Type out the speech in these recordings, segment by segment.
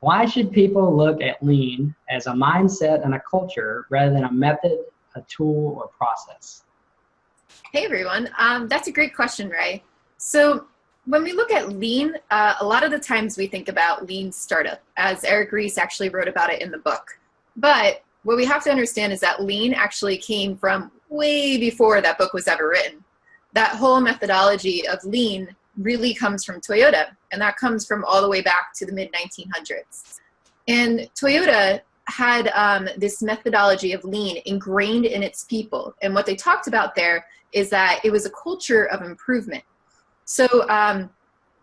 Why should people look at lean as a mindset and a culture rather than a method, a tool, or process? Hey everyone, um, that's a great question, Ray. So when we look at lean, uh, a lot of the times we think about lean startup, as Eric Ries actually wrote about it in the book. But what we have to understand is that lean actually came from way before that book was ever written. That whole methodology of lean really comes from Toyota, and that comes from all the way back to the mid 1900s. And Toyota had um, this methodology of lean ingrained in its people. And what they talked about there is that it was a culture of improvement. So um,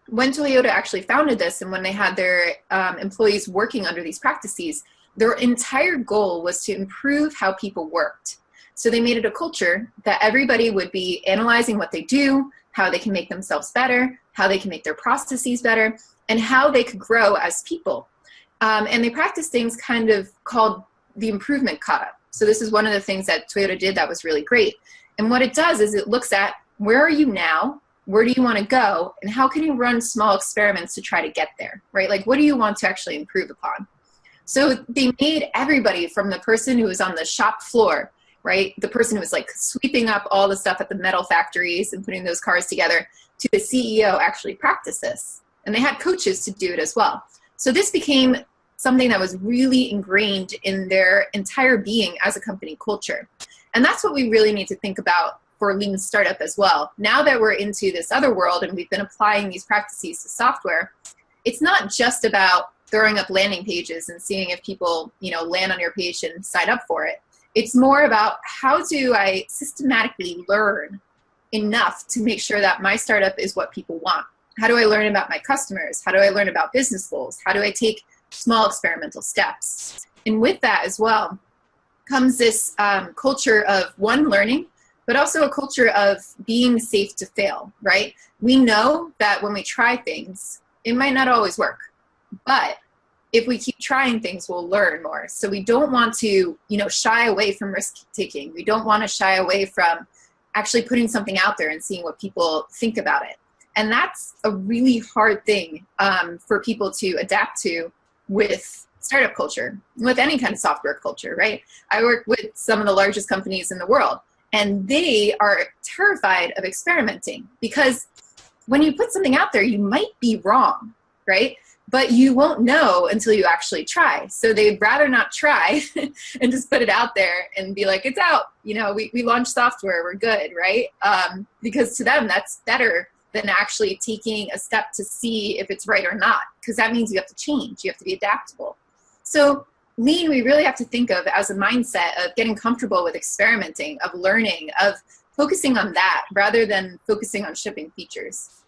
when Toyota actually founded this and when they had their um, employees working under these practices, their entire goal was to improve how people worked. So they made it a culture that everybody would be analyzing what they do, how they can make themselves better, how they can make their processes better, and how they could grow as people. Um, and they practice things kind of called the improvement kata. So this is one of the things that Toyota did that was really great. And what it does is it looks at where are you now, where do you want to go, and how can you run small experiments to try to get there, right? Like what do you want to actually improve upon? So they made everybody from the person who was on the shop floor, right? The person who was like sweeping up all the stuff at the metal factories and putting those cars together to the CEO actually practice this. And they had coaches to do it as well. So this became something that was really ingrained in their entire being as a company culture. And that's what we really need to think about for lean startup as well. Now that we're into this other world and we've been applying these practices to software, it's not just about throwing up landing pages and seeing if people, you know, land on your page and sign up for it. It's more about how do I systematically learn enough to make sure that my startup is what people want. How do I learn about my customers? How do I learn about business goals? How do I take small experimental steps? And with that as well comes this um, culture of one, learning, but also a culture of being safe to fail, right? We know that when we try things, it might not always work, but if we keep trying things, we'll learn more. So we don't want to, you know, shy away from risk taking. We don't want to shy away from actually putting something out there and seeing what people think about it. And that's a really hard thing um, for people to adapt to with startup culture, with any kind of software culture, right? I work with some of the largest companies in the world, and they are terrified of experimenting because when you put something out there, you might be wrong, right? But you won't know until you actually try. So they'd rather not try and just put it out there and be like, it's out. You know, we, we launched software, we're good, right? Um, because to them, that's better than actually taking a step to see if it's right or not, because that means you have to change, you have to be adaptable. So lean, we really have to think of as a mindset of getting comfortable with experimenting, of learning, of focusing on that rather than focusing on shipping features.